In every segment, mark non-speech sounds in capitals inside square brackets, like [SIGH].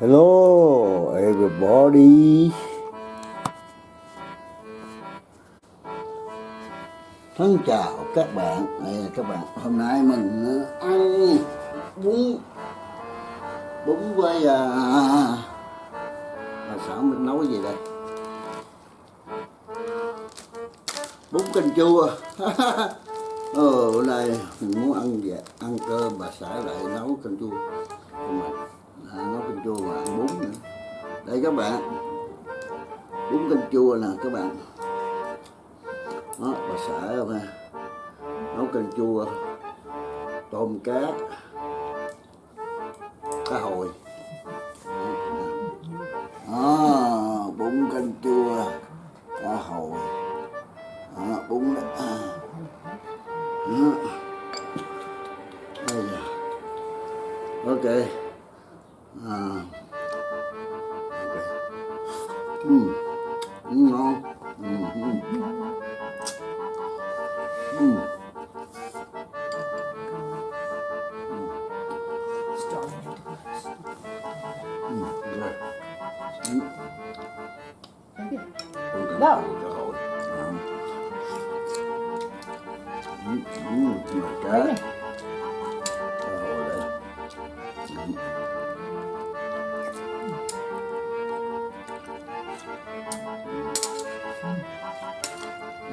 Hello everybody. Thân chào các bạn. Đây là các bạn Hôm nay mình ờ, ăn bún Bún với à, à Sao mình nấu cái gì đây? Bún canh chua. [LAUGHS] Ờ bữa nay mình muốn ăn gì Ăn cơm bà xã lại nấu canh chua Nhưng mà à, nấu canh chua và ăn bún nữa. Đây các bạn. Bún canh chua nè các bạn. Đó bà xã không ha? Nấu canh chua tôm cá cá hồi. Đó, bún canh chua cá hồi. Đó, bún đó. À. Đó. đây ok. Đây. Ừ.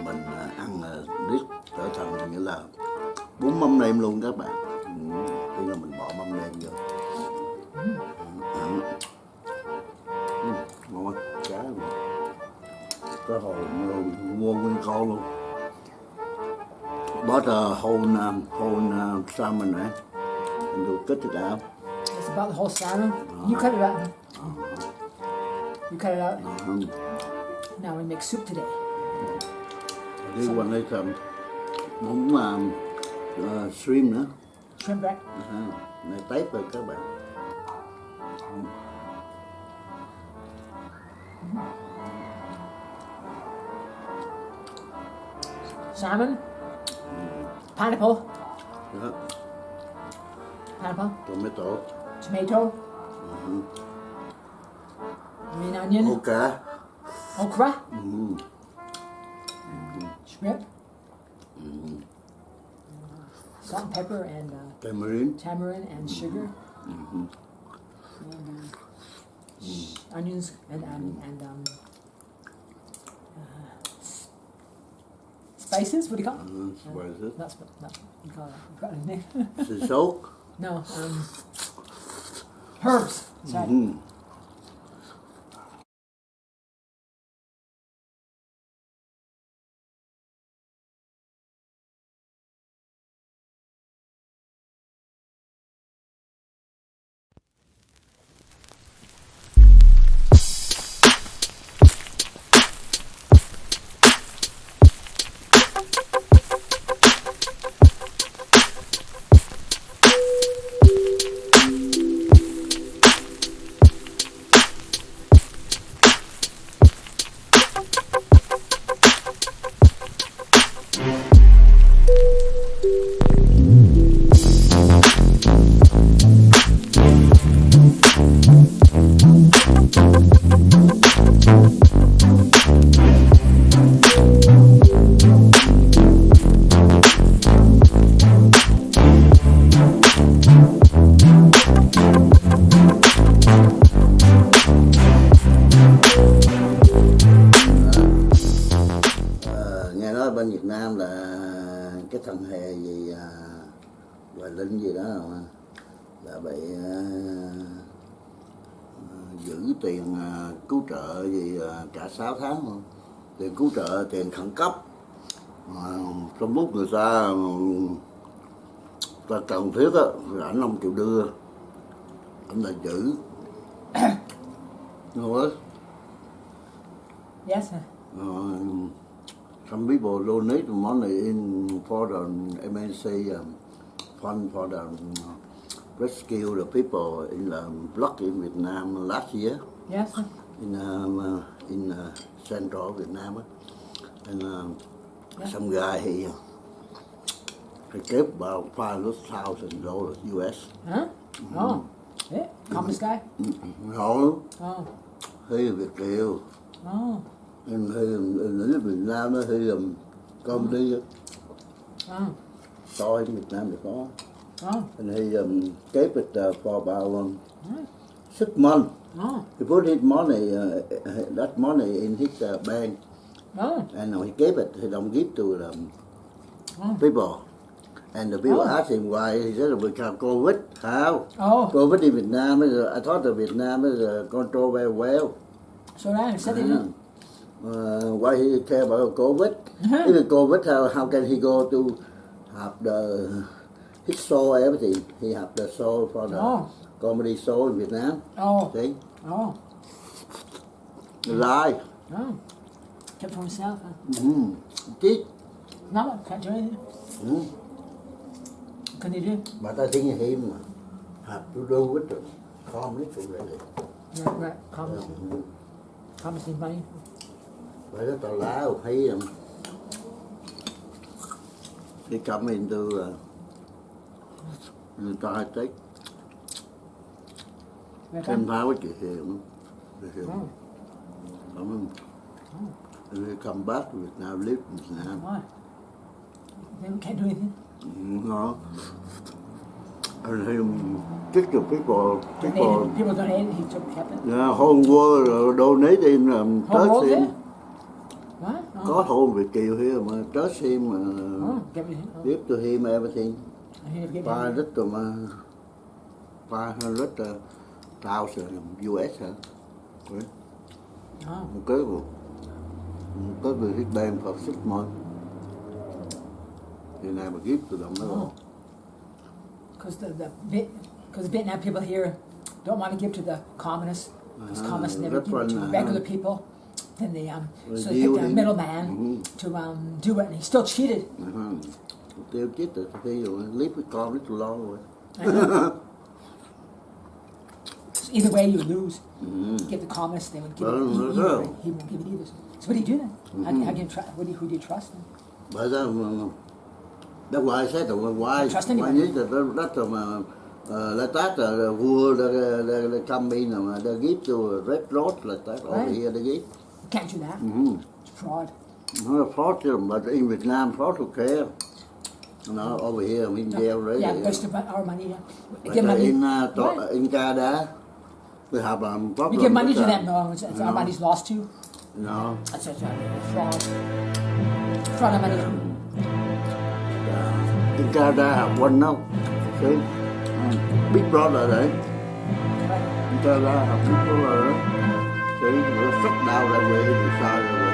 mình à, ăn biết trở thành nghĩa là bún mắm nêm luôn các bạn. Khi là mình bỏ mắm nêm vô cá hồi luôn mua nguyên con luôn a whole um, whole uh, salmon right and you cut it out It's about the whole salmon. You cut it out. You cut it out. um, Now we make soup today. one is um, bún um, uh, shrimp nữa Shrimp bread. À, này tép rồi các bạn Salmon. Pineapple. đó Pineapple. tomato Tomato. Green onion. cá Okra. ừ. Shrimp. Salt and pepper and uh, tamarind tamarind and sugar. And uh, onions and um, and um, Faces, what do you got? Mm, where is it? That's what, that's you got. You've got anything? Is it? No, um, herbs. Sorry. Mm -hmm. Thằng hề gì à, Hoài Linh gì đó mà là bị à, à, giữ tiền à, cứu trợ gì à, cả 6 tháng luôn. Tiền cứu trợ tiền khẩn cấp. Mà trong lúc người ta ta cần thiết á thì ảnh không chịu đưa. Ảnh là giữ. [COUGHS] Đúng Yes. sir. Uh, some people donate money in for the MNC um, fund for the um, rescue the people in the block in Vietnam last year Yes. in um, uh, in uh, central Vietnam. And um, some guy he he gave about five thousand dollars US Huh? Oh. Eh? Communist guy? Họ Oh. Là Việt Kiều Oh. Hy là Việt Nam á Hy là comedy á Oh. Coi Việt Nam thì có Oh. And he um, gave it uh, for about um, Right. six months. Oh. He put his money, uh, that money in his uh, bank, Oh. and he gave it. He don't give to the Oh. people. And the people Oh. asked him why. He said, because COVID. How? Oh. COVID in Vietnam is, uh, I thought that Vietnam is uh, controlled very well. So now said they did. Uh, why he care about COVID? Uh-huh. Even COVID, how, how can he go to have the his show everything? He have the show for the Oh. comedy show in Vietnam. Oh. See, Oh. live. Oh. Kept for himself, huh? Mm. Cheap. No, can't do anything. Mm. Can he do? But I think him have to do with the comedy already. Right, right. Communist. Mm. Communist need money. But that's allowed. He um, he come into uh, into I think Right, ten right. power to him. Him. Come and he come back to Vietnam, live in Vietnam. Why? They can't do anything. No. And him kick the people, Donated. people, donated. He took it. yeah, whole world uh, donate him um, Whole world touch him. What? Oh. Có hôn Việt Kiều here mà touch him, uh, Oh, give me. Oh. give to him everything. Five hundred to uh, five hundred thousand US hả? Right. Oh. Một cái một cái người hit band for six months. Thì này mà give to them đó. Oh. Because the, the Viet, because Vietnam people here don't want to give to the communists. Because Ah, communists never give to regular people. Then they um, Well, so they picked a dealing. middleman Mhm. to um, do it, and he still cheated. Uh-huh. Tiêu chết rồi thì rồi leave with con little long rồi. I know. So [LAUGHS] either way, you lose. Mm. Give the communists, they would give Well, it. He, no, either no. way. he won't give it either. So what do you do then? How, Mhm. how can you trust? What do you, who do you trust then? Bởi ra mà that's why I said that why Trust why anybody. need that that that mà uh, like that uh, vua the the the come in mà they give to red road like that over Right. here they give. You can't do that. Mm-hmm. It's fraud. No fraud chứ but in Vietnam fraud who care. No, over here I'm in jail already. Yeah, waste of our money. Yeah. But give money. in uh, to, Right. in Canada they have um, problem. We give money to them. No, it's, it's our No. money's lost too. No. That's a fraud. Fraud of money. Uh, in Canada have one now. See? Um, big brother đấy. Right. In Canada have big brother đấy. Sự sắp shut down về thì sao rồi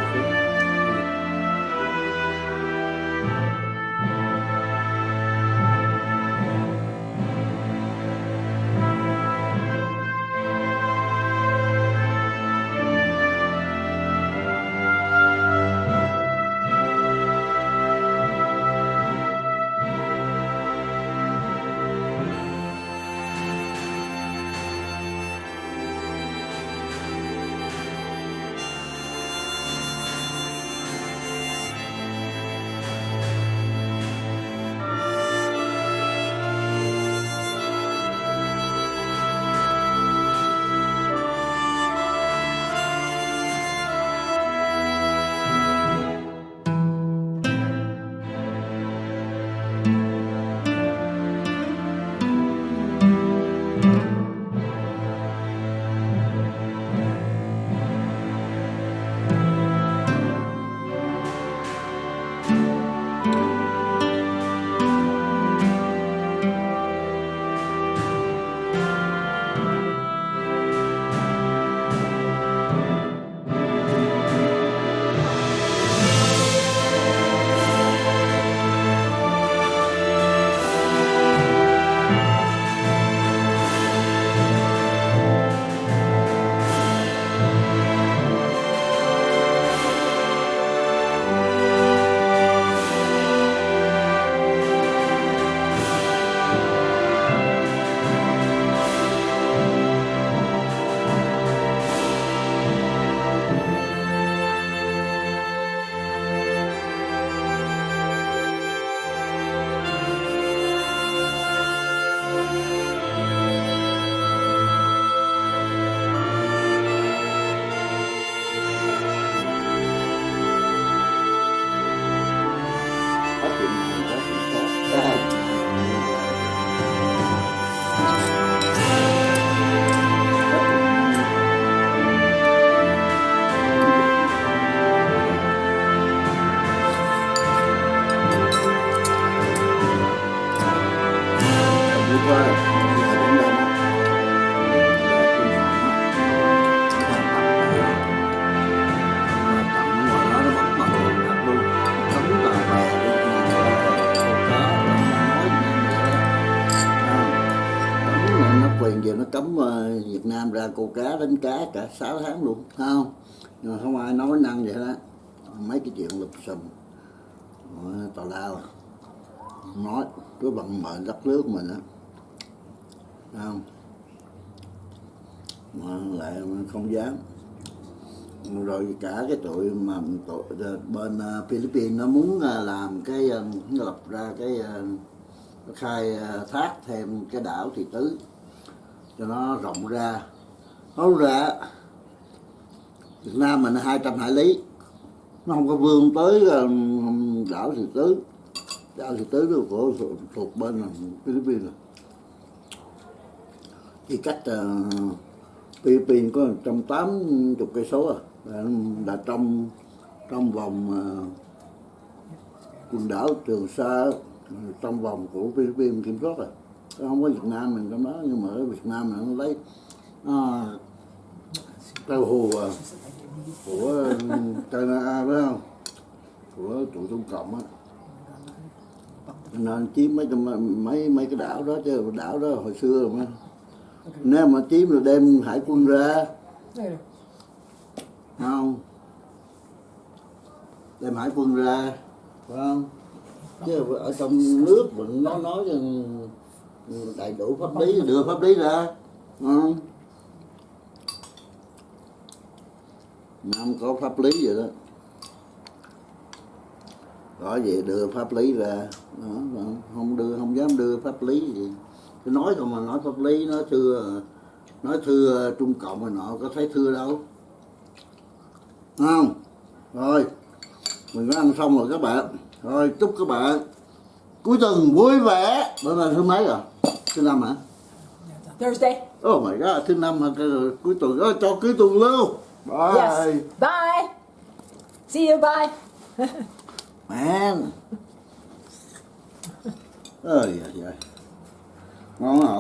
ra câu cá đánh cá cả 6 tháng luôn thấy không? Nhưng mà không ai nói năng vậy đó. Mấy cái chuyện lụp xùm. Tào lao. Nói, cứ vận mệnh đất nước mình á. Không? Mà lại không dám. Rồi cả cái tụi mà tụi ờ, bên ờ, Philippines nó muốn ờ, làm cái nó lập ra cái khai thác thêm cái đảo thị tứ. Cho nó rộng ra nó ra Việt Nam mình 200 hải lý. Nó không có vươn tới đảo thị tứ. Đảo thị tứ đó của thuộc bên Philippines rồi. thì cách uh, Philippines có trăm tám chục cây số à. Là, là trong trong vòng ờ, quần đảo Trường Sa trong vòng của Philippines kiểm soát rồi không có Việt Nam mình trong đó nhưng mà ở Việt Nam là nó lấy à, tàu hồ à, của China phải không? Của tụi Trung Cộng á. Nên chiếm mấy cái mấy mấy cái đảo đó chứ đảo đó hồi xưa mà. Nếu mà chiếm rồi đem hải quân ra không? Đem hải quân ra phải không? Chứ ở trong nước mình nó nói đầy đủ pháp lý đưa pháp lý ra không? Không có pháp lý vậy đó. Rõ vậy đưa pháp lý ra. Đó, đó. không đưa không dám đưa pháp lý gì. Cứ nói không mà nói pháp lý nó thưa nói thưa trung cộng mà nọ có thấy thưa đâu. Không? Rồi mình đã ăn xong rồi các bạn. Rồi chúc các bạn cuối tuần vui vẻ. Bữa nay thứ mấy rồi? Thứ năm hả? Thursday. oh my god thứ năm hả cuối tuần đó, cho cuối tuần lưu bye Yes. Bye. See you. Bye. [LAUGHS] man ơi giời ngon hả